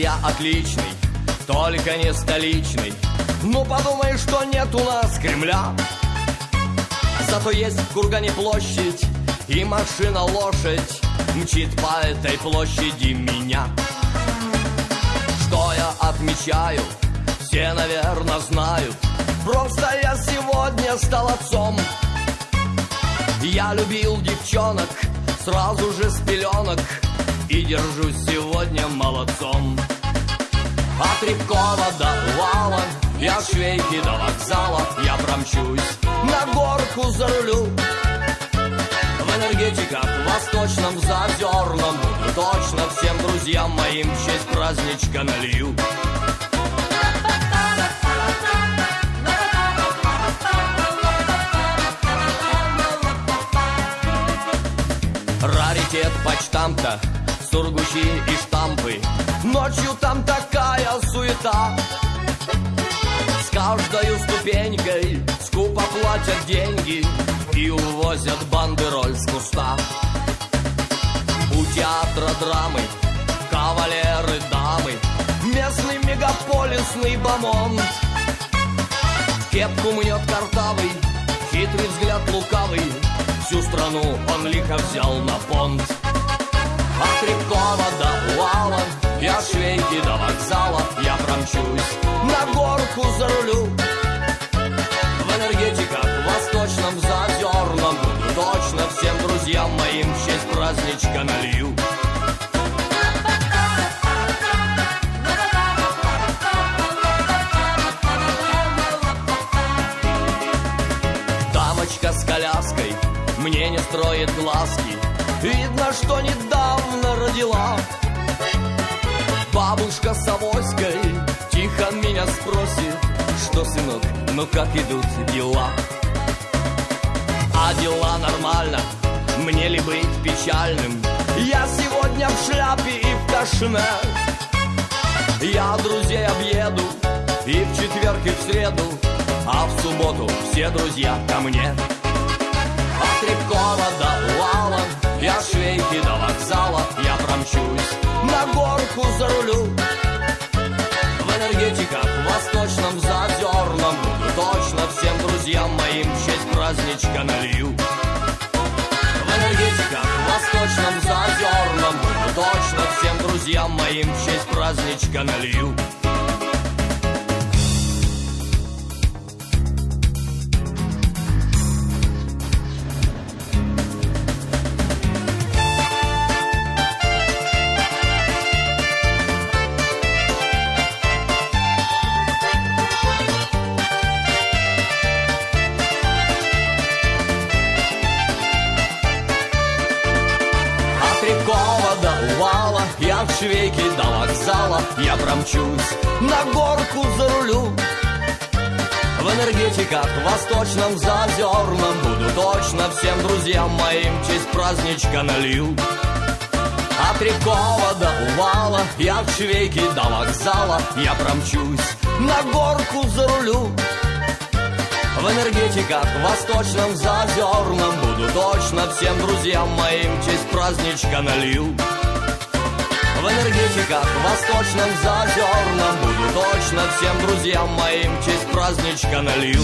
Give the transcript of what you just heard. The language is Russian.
я отличный, только не столичный. Ну подумай, что нет у нас Кремля. Зато есть в Кургане площадь и машина-лошадь Мчит по этой площади меня Что я отмечаю, все, наверное, знают Просто я сегодня стал отцом Я любил девчонок сразу же с пеленок И держусь сегодня молодцом. От Рябкова до Вала Я швейки до вокзала Я промчусь на горку зарулю В энергетиках восточном зазерном Точно всем друзьям моим честь праздничка налью. Раритет почтамта, сургучи и штампы Ночью там такая суета. С каждой ступенькой скупо платят деньги И увозят бандероль с куста. У театра драмы кавалеры, дамы Местный мегаполисный бомонд. Кепку мнет картавый, хитрый взгляд лукавый. Всю страну он лихо взял на понт От Рябкова до Уала. Я швейки до вокзала Я промчусь на горку за рулю В энергетиках восточном зазерном Буду точно всем друзьям моим В честь праздничка налью. Дамочка с коляской мне не строит глазки Видно, что недавно родила Бабушка с авоськой тихо меня спросит Что, сынок, ну как идут дела? А дела нормально, мне ли быть печальным? Я сегодня в шляпе и в кашне Я друзей объеду и в четверг, и в среду А в субботу все друзья ко мне Я промчусь на горку за рулю В энергетиках восточном зазерном Буду точно всем друзьям моим В честь праздничка налью. В энергетиках восточном зазерном Буду точно всем друзьям моим В честь праздничка налью От Рябкова до Увала Я в швейке до вокзала Я промчусь на горку за рулю В энергетиках восточном зазерном Буду точно всем друзьям моим Честь праздничка налью. От Рябкова до Увала Я в швейке до вокзала Я промчусь на горку за рулю в энергетиках восточном зазерном Буду точно всем друзьям моим Честь праздничка налью В энергетиках восточном зазерном Буду точно всем друзьям моим Честь праздничка налью